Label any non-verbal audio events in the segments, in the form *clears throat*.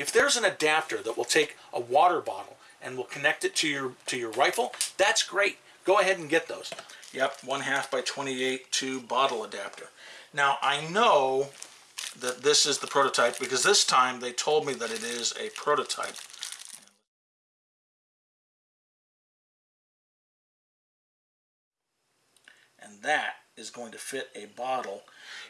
if there's an adapter that will take a water bottle and will connect it to your to your rifle, that's great. Go ahead and get those. Yep, one half by 28 tube bottle adapter. Now I know that this is the prototype because this time they told me that it is a prototype. And that is going to fit a bottle.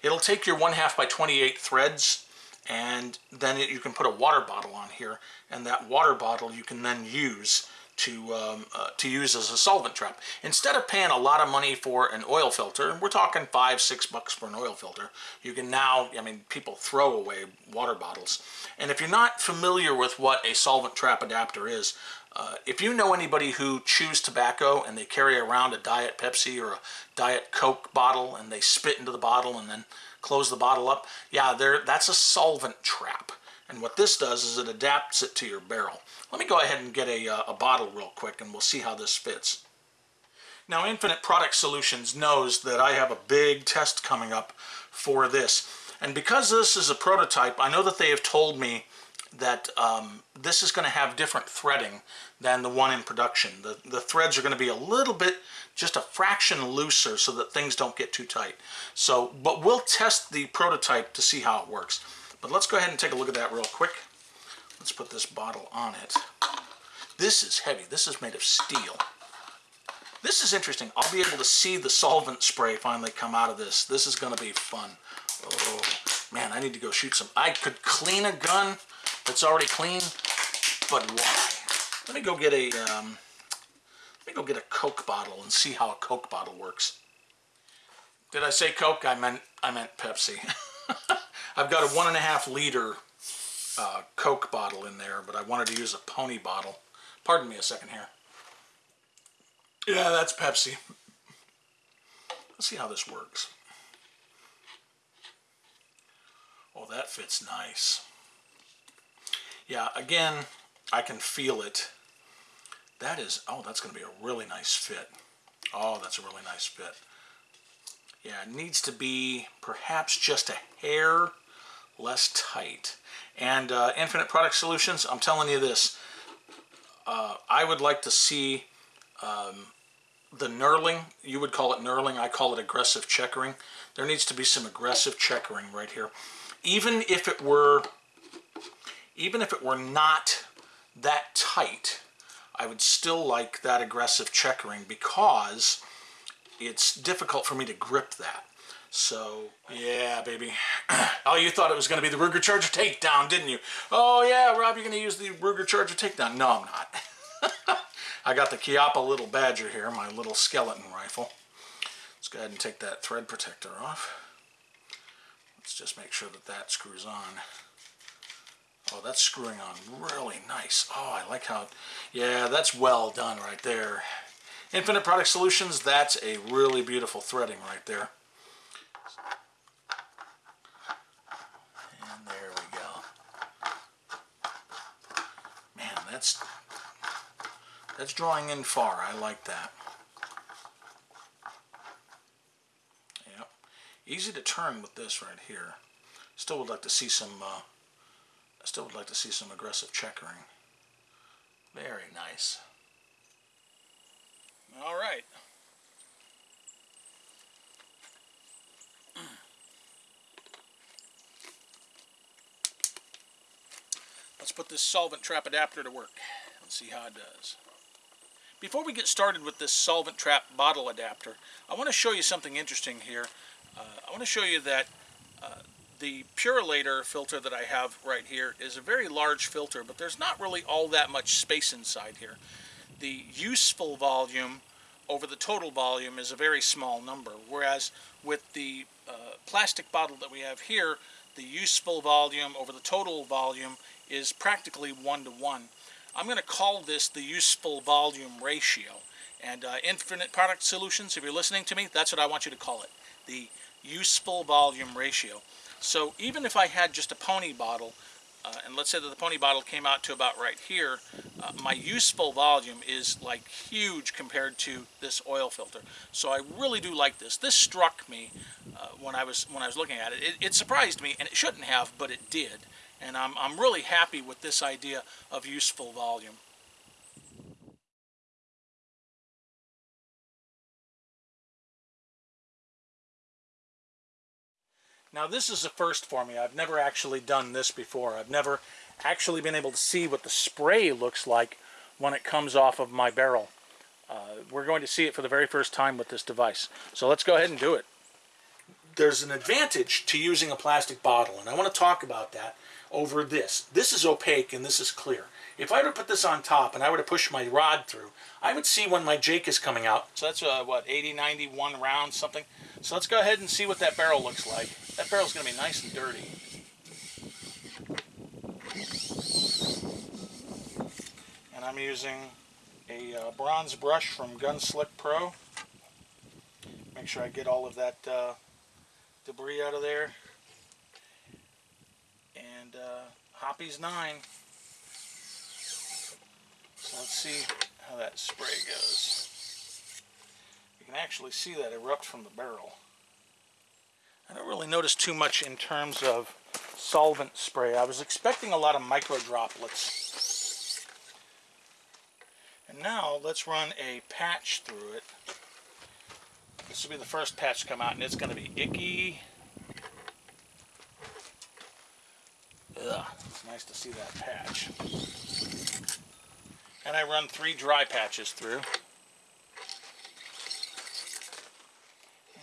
It'll take your one half by 28 threads and then it, you can put a water bottle on here and that water bottle you can then use to, um, uh, to use as a solvent trap. Instead of paying a lot of money for an oil filter, we're talking five, six bucks for an oil filter, you can now, I mean, people throw away water bottles. And if you're not familiar with what a solvent trap adapter is, uh, if you know anybody who chews tobacco and they carry around a Diet Pepsi or a Diet Coke bottle and they spit into the bottle and then close the bottle up, yeah, there that's a solvent trap. And what this does is it adapts it to your barrel. Let me go ahead and get a, uh, a bottle real quick and we'll see how this fits. Now Infinite Product Solutions knows that I have a big test coming up for this. And because this is a prototype, I know that they have told me that um, this is going to have different threading than the one in production. The, the threads are going to be a little bit, just a fraction looser so that things don't get too tight. So, but we'll test the prototype to see how it works. But let's go ahead and take a look at that real quick. Let's put this bottle on it. This is heavy. This is made of steel. This is interesting. I'll be able to see the solvent spray finally come out of this. This is going to be fun. Oh, man, I need to go shoot some. I could clean a gun that's already clean, but why? Let me go get a, um, let me go get a Coke bottle and see how a Coke bottle works. Did I say Coke? I meant, I meant Pepsi. *laughs* I've got a one and a half liter uh, Coke bottle in there, but I wanted to use a pony bottle. Pardon me a second here. Yeah, that's Pepsi. Let's see how this works. Oh, that fits nice. Yeah, again, I can feel it. That is, oh, that's going to be a really nice fit. Oh, that's a really nice fit. Yeah, it needs to be perhaps just a hair less tight. And uh, Infinite Product Solutions, I'm telling you this, uh, I would like to see um, the knurling, you would call it knurling, I call it aggressive checkering. There needs to be some aggressive checkering right here. Even if it were, even if it were not that tight, I would still like that aggressive checkering because it's difficult for me to grip that. So, yeah, baby. *clears throat* oh, you thought it was going to be the Ruger Charger takedown, didn't you? Oh, yeah, Rob, you're going to use the Ruger Charger takedown. No, I'm not. *laughs* I got the Chiappa Little Badger here, my little skeleton rifle. Let's go ahead and take that thread protector off. Let's just make sure that that screws on. Oh, that's screwing on really nice. Oh, I like how, yeah, that's well done right there. Infinite Product Solutions, that's a really beautiful threading right there. And there we go. Man, that's that's drawing in far. I like that. Yep. Easy to turn with this right here. Still would like to see some uh, I still would like to see some aggressive checkering. Very nice. All right. Let's put this solvent trap adapter to work and see how it does. Before we get started with this solvent trap bottle adapter, I want to show you something interesting here. Uh, I want to show you that uh, the Purolator filter that I have right here is a very large filter, but there's not really all that much space inside here the useful volume over the total volume is a very small number, whereas with the uh, plastic bottle that we have here, the useful volume over the total volume is practically one to one. I'm going to call this the useful volume ratio. And uh, Infinite Product Solutions, if you're listening to me, that's what I want you to call it, the useful volume ratio. So even if I had just a pony bottle, uh, and let's say that the pony bottle came out to about right here, uh, my useful volume is like huge compared to this oil filter. So I really do like this. This struck me uh, when I was when I was looking at it. it. It surprised me, and it shouldn't have, but it did. And I'm, I'm really happy with this idea of useful volume. Now this is a first for me. I've never actually done this before. I've never actually been able to see what the spray looks like when it comes off of my barrel. Uh, we're going to see it for the very first time with this device. So let's go ahead and do it. There's an advantage to using a plastic bottle, and I want to talk about that over this. This is opaque and this is clear. If I were to put this on top and I were to push my rod through, I would see when my Jake is coming out. So that's, uh, what, 80, 91 rounds, something? So let's go ahead and see what that barrel looks like. That barrel's going to be nice and dirty. And I'm using a uh, bronze brush from Gunslick Pro. Make sure I get all of that uh, debris out of there. And uh, Hoppe's 9. Let's see how that spray goes. You can actually see that erupt from the barrel. I don't really notice too much in terms of solvent spray. I was expecting a lot of micro droplets. And now let's run a patch through it. This will be the first patch to come out and it's going to be icky. Ugh, it's nice to see that patch. And I run three dry patches through.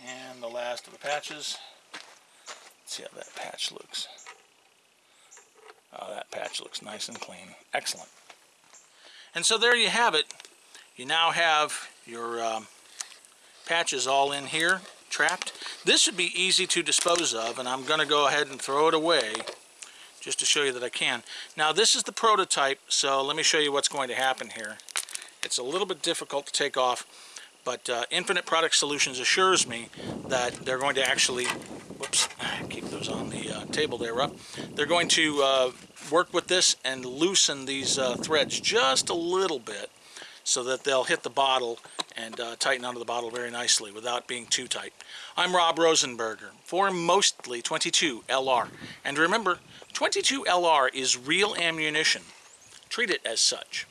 And the last of the patches. Let's see how that patch looks. Oh, that patch looks nice and clean. Excellent. And so there you have it. You now have your um, patches all in here, trapped. This would be easy to dispose of, and I'm going to go ahead and throw it away just to show you that I can. Now this is the prototype, so let me show you what's going to happen here. It's a little bit difficult to take off, but uh, Infinite Product Solutions assures me that they're going to actually, whoops, *sighs* keep those on the uh, table there, Rob. They're going to uh, work with this and loosen these uh, threads just a little bit so that they'll hit the bottle and uh, tighten onto the bottle very nicely without being too tight. I'm Rob Rosenberger for Mostly 22 LR. And remember, 22 LR is real ammunition. Treat it as such.